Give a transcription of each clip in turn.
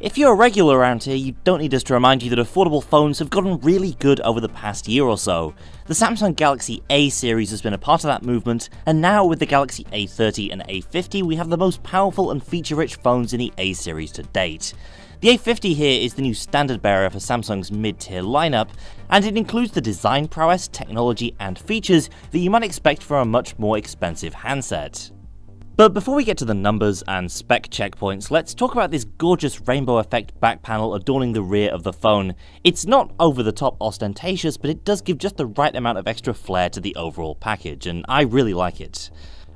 If you're a regular around here, you don't need us to remind you that affordable phones have gotten really good over the past year or so. The Samsung Galaxy A series has been a part of that movement, and now with the Galaxy A30 and A50 we have the most powerful and feature-rich phones in the A series to date. The A50 here is the new standard bearer for Samsung's mid-tier lineup, and it includes the design prowess, technology, and features that you might expect from a much more expensive handset. But before we get to the numbers and spec checkpoints, let's talk about this gorgeous rainbow effect back panel adorning the rear of the phone. It's not over the top ostentatious, but it does give just the right amount of extra flair to the overall package, and I really like it.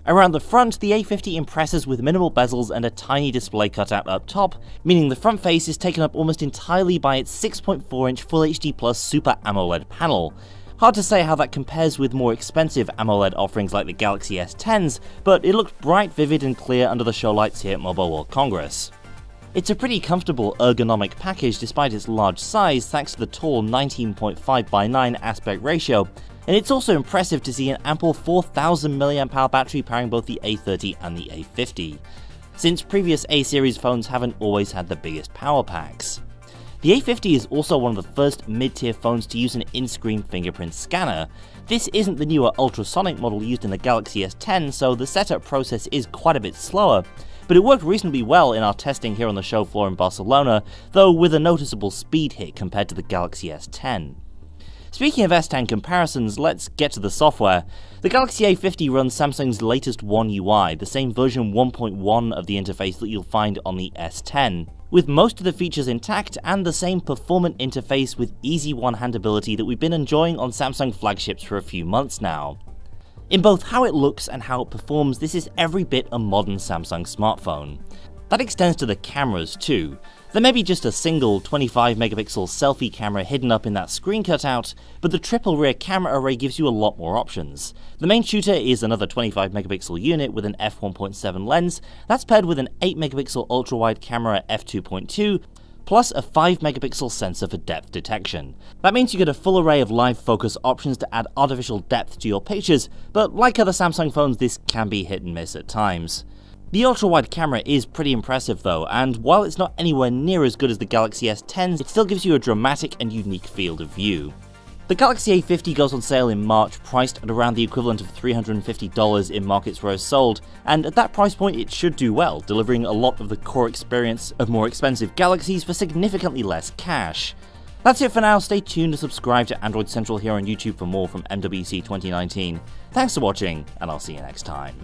Around the front, the A50 impresses with minimal bezels and a tiny display cutout up top, meaning the front face is taken up almost entirely by its 6.4 inch Full HD Plus Super AMOLED panel. Hard to say how that compares with more expensive AMOLED offerings like the Galaxy S10s, but it looked bright, vivid and clear under the show lights here at Mobile World Congress. It's a pretty comfortable ergonomic package despite its large size thanks to the tall 19.5 by 9 aspect ratio, and it's also impressive to see an ample 4000 mAh battery powering both the A30 and the A50, since previous A-series phones haven't always had the biggest power packs. The A50 is also one of the first mid-tier phones to use an in-screen fingerprint scanner. This isn't the newer ultrasonic model used in the Galaxy S10, so the setup process is quite a bit slower, but it worked reasonably well in our testing here on the show floor in Barcelona, though with a noticeable speed hit compared to the Galaxy S10. Speaking of S10 comparisons, let's get to the software. The Galaxy A50 runs Samsung's latest One UI, the same version 1.1 of the interface that you'll find on the S10 with most of the features intact and the same performant interface with easy one-handability that we've been enjoying on Samsung flagships for a few months now. In both how it looks and how it performs, this is every bit a modern Samsung smartphone. That extends to the cameras too. There may be just a single 25 megapixel selfie camera hidden up in that screen cutout, but the triple rear camera array gives you a lot more options. The main shooter is another 25 megapixel unit with an f1.7 lens, that's paired with an 8 megapixel ultra wide camera f2.2, plus a 5 megapixel sensor for depth detection. That means you get a full array of live focus options to add artificial depth to your pictures, but like other Samsung phones this can be hit and miss at times. The ultra-wide camera is pretty impressive though, and while it's not anywhere near as good as the Galaxy S10s, it still gives you a dramatic and unique field of view. The Galaxy A50 goes on sale in March, priced at around the equivalent of $350 in markets where it's sold, and at that price point it should do well, delivering a lot of the core experience of more expensive Galaxies for significantly less cash. That's it for now, stay tuned to subscribe to Android Central here on YouTube for more from MWC 2019. Thanks for watching, and I'll see you next time.